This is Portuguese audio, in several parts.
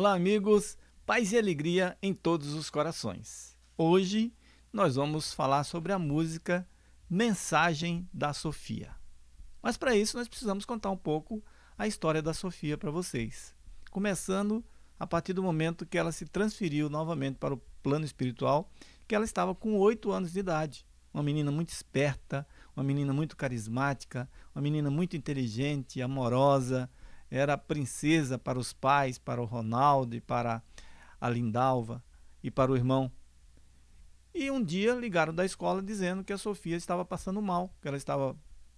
Olá, amigos, paz e alegria em todos os corações. Hoje nós vamos falar sobre a música Mensagem da Sofia. Mas para isso nós precisamos contar um pouco a história da Sofia para vocês. Começando a partir do momento que ela se transferiu novamente para o plano espiritual, que ela estava com oito anos de idade. Uma menina muito esperta, uma menina muito carismática, uma menina muito inteligente, amorosa, era princesa para os pais, para o Ronaldo e para a Lindalva e para o irmão. E um dia ligaram da escola dizendo que a Sofia estava passando mal, que ela estava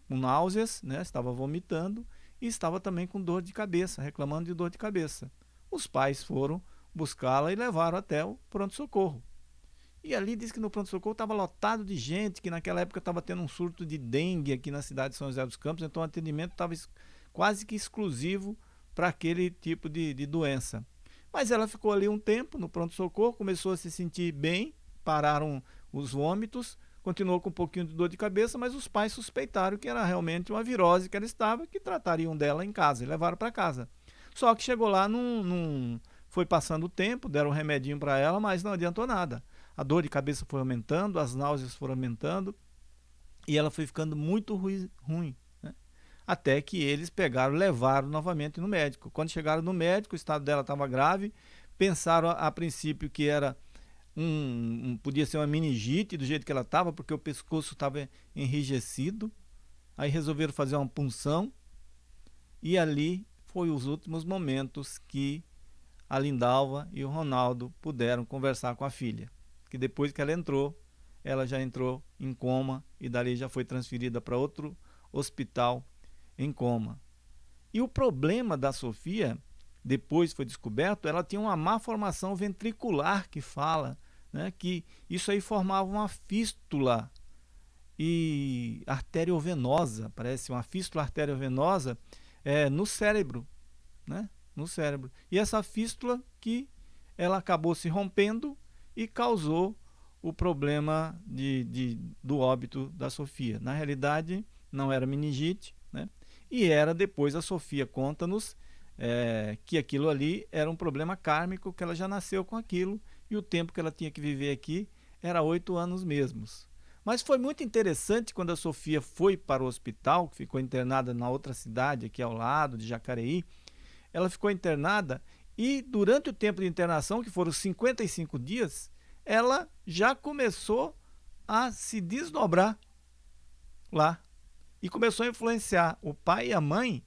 com náuseas, né, estava vomitando e estava também com dor de cabeça, reclamando de dor de cabeça. Os pais foram buscá-la e levaram até o pronto-socorro. E ali diz que no pronto-socorro estava lotado de gente, que naquela época estava tendo um surto de dengue aqui na cidade de São José dos Campos, então o atendimento estava quase que exclusivo para aquele tipo de, de doença. Mas ela ficou ali um tempo no pronto-socorro, começou a se sentir bem, pararam os vômitos, continuou com um pouquinho de dor de cabeça, mas os pais suspeitaram que era realmente uma virose que ela estava, que tratariam dela em casa e levaram para casa. Só que chegou lá, num, num, foi passando o tempo, deram um remedinho para ela, mas não adiantou nada. A dor de cabeça foi aumentando, as náuseas foram aumentando e ela foi ficando muito ruim, ruim até que eles pegaram, levaram novamente no médico. Quando chegaram no médico, o estado dela estava grave, pensaram a, a, princípio que era um, um, podia ser uma meningite do jeito que ela estava, porque o pescoço estava enrijecido. Aí resolveram fazer uma punção e ali foi os últimos momentos que a Lindalva e o Ronaldo puderam conversar com a filha. Que depois que ela entrou, ela já entrou em coma e dali já foi transferida para outro hospital em coma. E o problema da Sofia, depois foi descoberto, ela tinha uma má formação ventricular que fala, né, que isso aí formava uma fístula e arteriovenosa, parece uma fístula arteriovenosa é, no cérebro, né, no cérebro. E essa fístula que ela acabou se rompendo e causou o problema de, de, do óbito da Sofia. Na realidade, não era meningite? E era depois a Sofia conta-nos é, que aquilo ali era um problema kármico, que ela já nasceu com aquilo e o tempo que ela tinha que viver aqui era oito anos mesmos. Mas foi muito interessante quando a Sofia foi para o hospital, que ficou internada na outra cidade aqui ao lado, de Jacareí. Ela ficou internada e durante o tempo de internação, que foram 55 dias, ela já começou a se desdobrar lá e começou a influenciar o pai e a mãe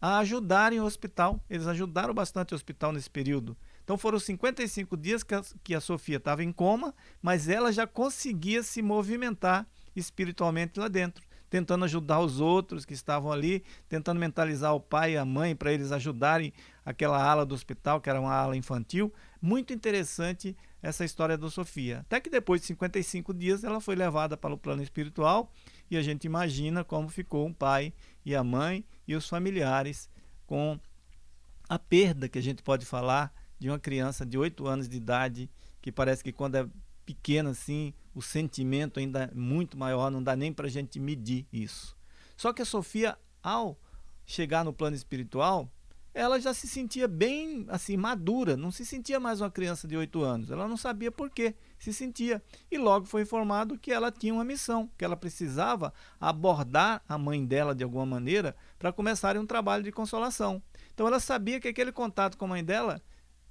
a ajudarem o hospital. Eles ajudaram bastante o hospital nesse período. Então foram 55 dias que a, que a Sofia estava em coma, mas ela já conseguia se movimentar espiritualmente lá dentro, tentando ajudar os outros que estavam ali, tentando mentalizar o pai e a mãe para eles ajudarem aquela ala do hospital, que era uma ala infantil. Muito interessante essa história da Sofia. Até que depois de 55 dias ela foi levada para o plano espiritual e a gente imagina como ficou o pai e a mãe e os familiares com a perda que a gente pode falar de uma criança de 8 anos de idade, que parece que quando é pequena assim, o sentimento ainda é muito maior, não dá nem para a gente medir isso. Só que a Sofia, ao chegar no plano espiritual, ela já se sentia bem assim madura, não se sentia mais uma criança de 8 anos. Ela não sabia por que se sentia. E logo foi informado que ela tinha uma missão, que ela precisava abordar a mãe dela de alguma maneira para começar um trabalho de consolação. Então ela sabia que aquele contato com a mãe dela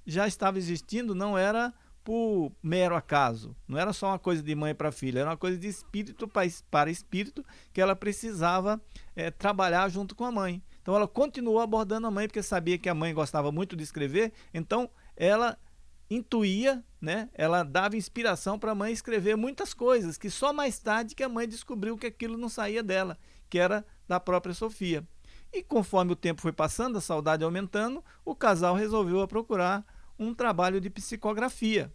já estava existindo, não era por mero acaso. Não era só uma coisa de mãe para filha, era uma coisa de espírito para espírito que ela precisava é, trabalhar junto com a mãe. Então ela continuou abordando a mãe porque sabia que a mãe gostava muito de escrever, então ela intuía, né? Ela dava inspiração para a mãe escrever muitas coisas que só mais tarde que a mãe descobriu que aquilo não saía dela, que era da própria Sofia. E conforme o tempo foi passando, a saudade aumentando, o casal resolveu procurar um trabalho de psicografia.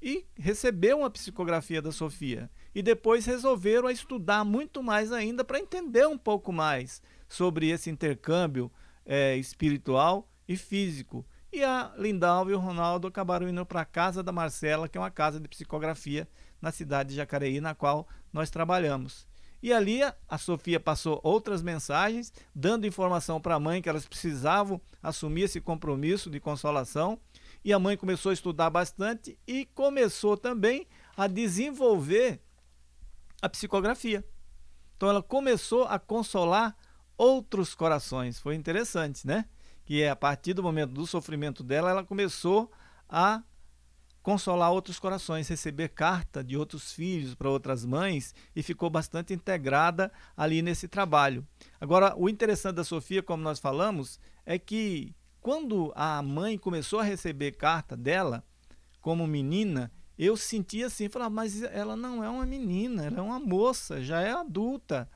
E recebeu uma psicografia da Sofia. E depois resolveram estudar muito mais ainda para entender um pouco mais sobre esse intercâmbio é, espiritual e físico. E a Lindalva e o Ronaldo acabaram indo para a casa da Marcela, que é uma casa de psicografia na cidade de Jacareí, na qual nós trabalhamos. E ali a Sofia passou outras mensagens, dando informação para a mãe que elas precisavam assumir esse compromisso de consolação. E a mãe começou a estudar bastante e começou também a desenvolver a psicografia. Então ela começou a consolar outros corações. Foi interessante, né? Que é a partir do momento do sofrimento dela, ela começou a consolar outros corações, receber carta de outros filhos para outras mães e ficou bastante integrada ali nesse trabalho. Agora, o interessante da Sofia, como nós falamos, é que quando a mãe começou a receber carta dela, como menina, eu sentia assim, falava, mas ela não é uma menina, ela é uma moça, já é adulta.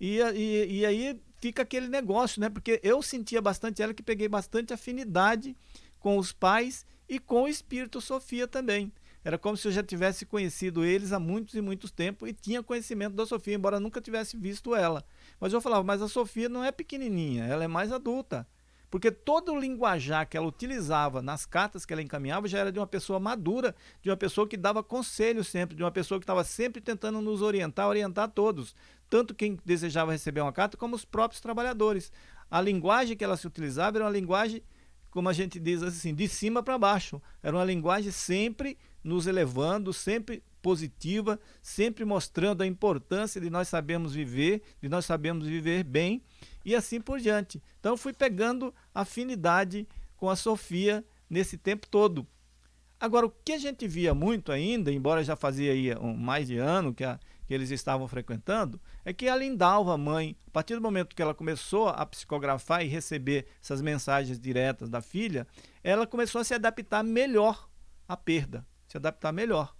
E, e, e aí fica aquele negócio, né? Porque eu sentia bastante ela que peguei bastante afinidade com os pais e com o espírito Sofia também. Era como se eu já tivesse conhecido eles há muitos e muitos tempos e tinha conhecimento da Sofia, embora nunca tivesse visto ela. Mas eu falava, mas a Sofia não é pequenininha, ela é mais adulta. Porque todo o linguajar que ela utilizava nas cartas que ela encaminhava já era de uma pessoa madura, de uma pessoa que dava conselho sempre, de uma pessoa que estava sempre tentando nos orientar, orientar todos, tanto quem desejava receber uma carta como os próprios trabalhadores. A linguagem que ela se utilizava era uma linguagem como a gente diz assim, de cima para baixo. Era uma linguagem sempre nos elevando, sempre positiva, sempre mostrando a importância de nós sabermos viver, de nós sabermos viver bem e assim por diante. Então fui pegando afinidade com a Sofia nesse tempo todo. Agora, o que a gente via muito ainda, embora já fazia aí um, mais de ano que a, que eles estavam frequentando, é que a Lindalva, a mãe, a partir do momento que ela começou a psicografar e receber essas mensagens diretas da filha, ela começou a se adaptar melhor à perda, se adaptar melhor.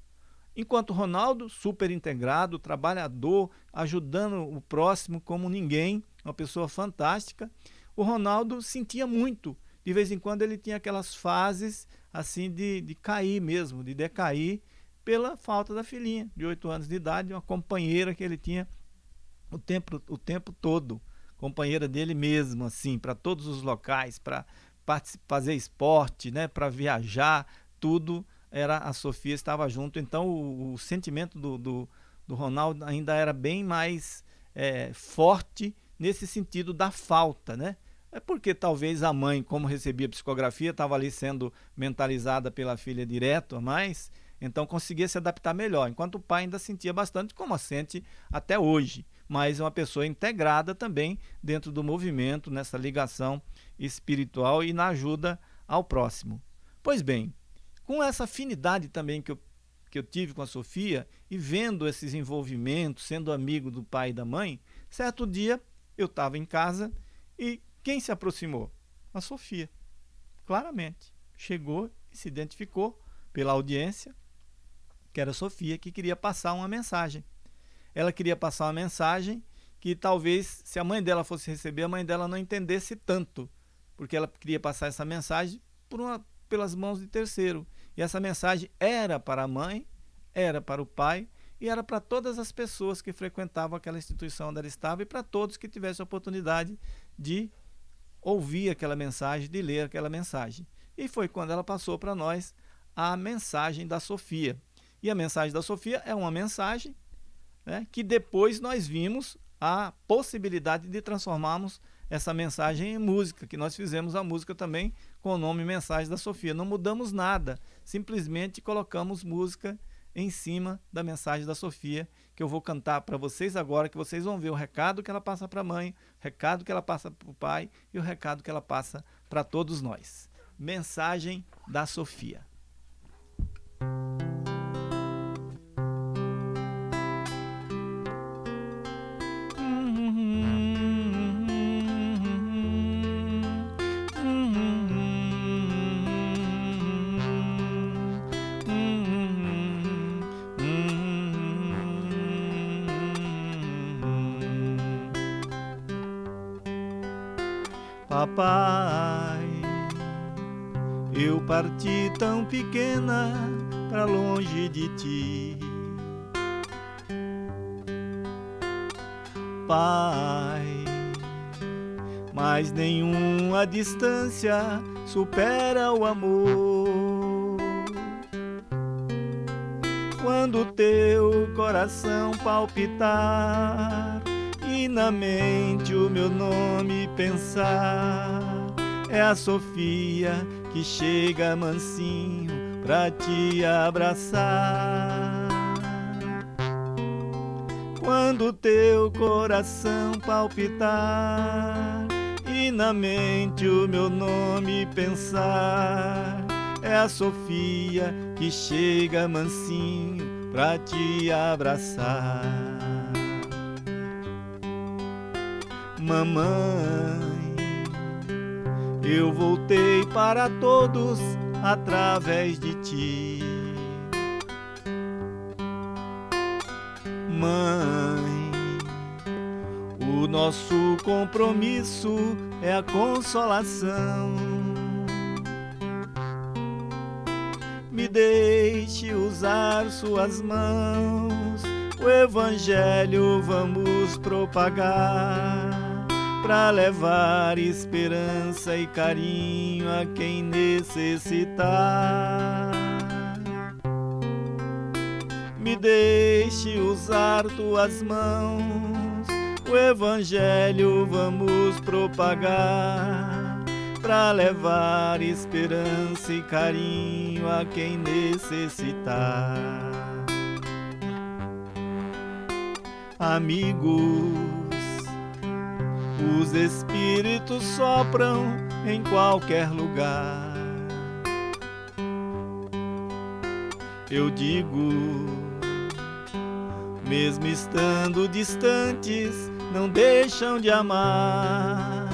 Enquanto Ronaldo, super integrado, trabalhador, ajudando o próximo como ninguém, uma pessoa fantástica, o Ronaldo sentia muito. De vez em quando ele tinha aquelas fases assim de, de cair mesmo, de decair, pela falta da filhinha de 8 anos de idade, uma companheira que ele tinha o tempo, o tempo todo, companheira dele mesmo, assim, para todos os locais, para fazer esporte, né, para viajar, tudo era a Sofia estava junto. Então o, o sentimento do, do, do, Ronaldo ainda era bem mais é, forte nesse sentido da falta, né? É porque talvez a mãe, como recebia psicografia, estava ali sendo mentalizada pela filha direto, mas então conseguia se adaptar melhor, enquanto o pai ainda sentia bastante, como sente até hoje, mas é uma pessoa integrada também dentro do movimento, nessa ligação espiritual e na ajuda ao próximo. Pois bem, com essa afinidade também que eu, que eu tive com a Sofia e vendo esses envolvimentos, sendo amigo do pai e da mãe, certo dia eu estava em casa e quem se aproximou? A Sofia, claramente. Chegou e se identificou pela audiência, que era a Sofia, que queria passar uma mensagem. Ela queria passar uma mensagem que talvez, se a mãe dela fosse receber, a mãe dela não entendesse tanto, porque ela queria passar essa mensagem por uma, pelas mãos de terceiro. E essa mensagem era para a mãe, era para o pai e era para todas as pessoas que frequentavam aquela instituição onde ela estava e para todos que tivessem a oportunidade de ouvir aquela mensagem, de ler aquela mensagem. E foi quando ela passou para nós a mensagem da Sofia. E a mensagem da Sofia é uma mensagem né, que depois nós vimos a possibilidade de transformarmos essa mensagem em música, que nós fizemos a música também com o nome Mensagem da Sofia. Não mudamos nada, simplesmente colocamos música em cima da mensagem da Sofia, que eu vou cantar para vocês agora, que vocês vão ver o recado que ela passa para a mãe, o recado que ela passa para o pai e o recado que ela passa para todos nós. Mensagem da Sofia. Papai, eu parti tão pequena para longe de ti. Pai, mas nenhuma distância supera o amor. Quando teu coração palpitar e na mente o meu nome pensar, é a Sofia que chega mansinho pra te abraçar. Quando teu coração palpitar e na mente o meu nome pensar, é a Sofia que chega mansinho pra te abraçar. Mamãe, eu voltei para todos através de ti. Mãe, o nosso compromisso é a consolação. Me deixe usar suas mãos, o Evangelho vamos propagar para levar esperança e carinho a quem necessitar. Me deixe usar tuas mãos, o Evangelho vamos propagar para levar esperança e carinho a quem necessitar. Amigos os espíritos sopram em qualquer lugar. Eu digo, mesmo estando distantes, não deixam de amar.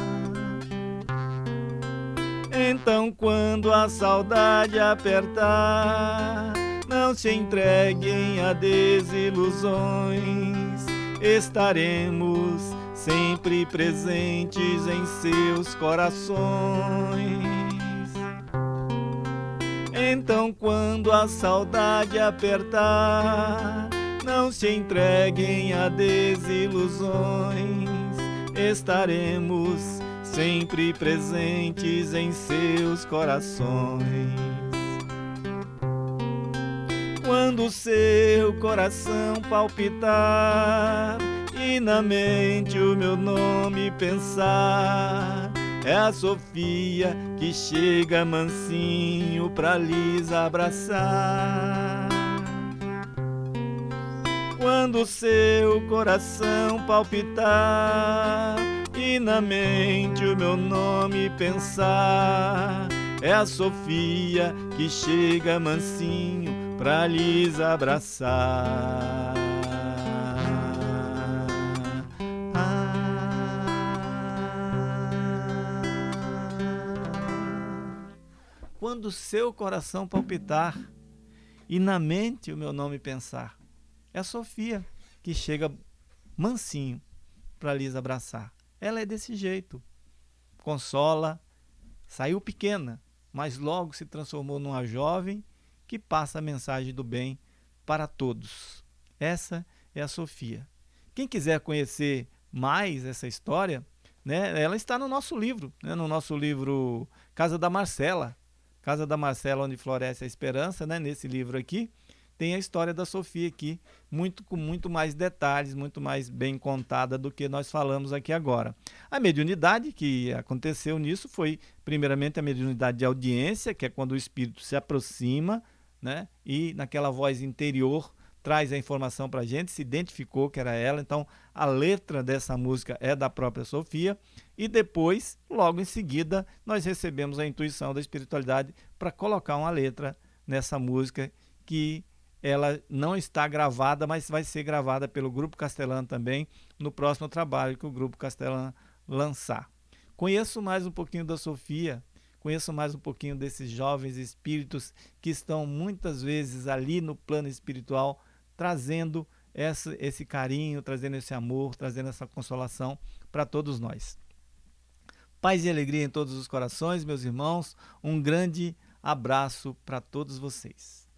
Então, quando a saudade apertar, não se entreguem a desilusões, estaremos sempre presentes em seus corações. Então, quando a saudade apertar, não se entreguem a desilusões, estaremos sempre presentes em seus corações. Quando seu coração palpitar, e na mente o meu nome pensar. É a Sofia que chega mansinho pra lhes abraçar. Quando seu coração palpitar e na mente o meu nome pensar, é a Sofia que chega mansinho pra lhes abraçar. Quando seu coração palpitar e na mente o meu nome pensar. É a Sofia que chega mansinho para lhes abraçar. Ela é desse jeito. Consola, saiu pequena, mas logo se transformou numa jovem que passa a mensagem do bem para todos. Essa é a Sofia. Quem quiser conhecer mais essa história, né, ela está no nosso livro, né, no nosso livro Casa da Marcela, Casa da Marcela, onde floresce a esperança, né? Nesse livro aqui, tem a história da Sofia aqui, muito com muito mais detalhes, muito mais bem contada do que nós falamos aqui agora. A mediunidade que aconteceu nisso foi, primeiramente, a mediunidade de audiência, que é quando o espírito se aproxima, né? E naquela voz interior traz a informação para a gente, se identificou que era ela, então a letra dessa música é da própria Sofia, e depois, logo em seguida, nós recebemos a intuição da espiritualidade para colocar uma letra nessa música que ela não está gravada, mas vai ser gravada pelo Grupo Castelã também no próximo trabalho que o Grupo Castelã lançar. Conheço mais um pouquinho da Sofia, conheço mais um pouquinho desses jovens espíritos que estão muitas vezes ali no plano espiritual trazendo essa, esse carinho, trazendo esse amor, trazendo essa consolação para todos nós. Paz e alegria em todos os corações, meus irmãos. Um grande abraço para todos vocês.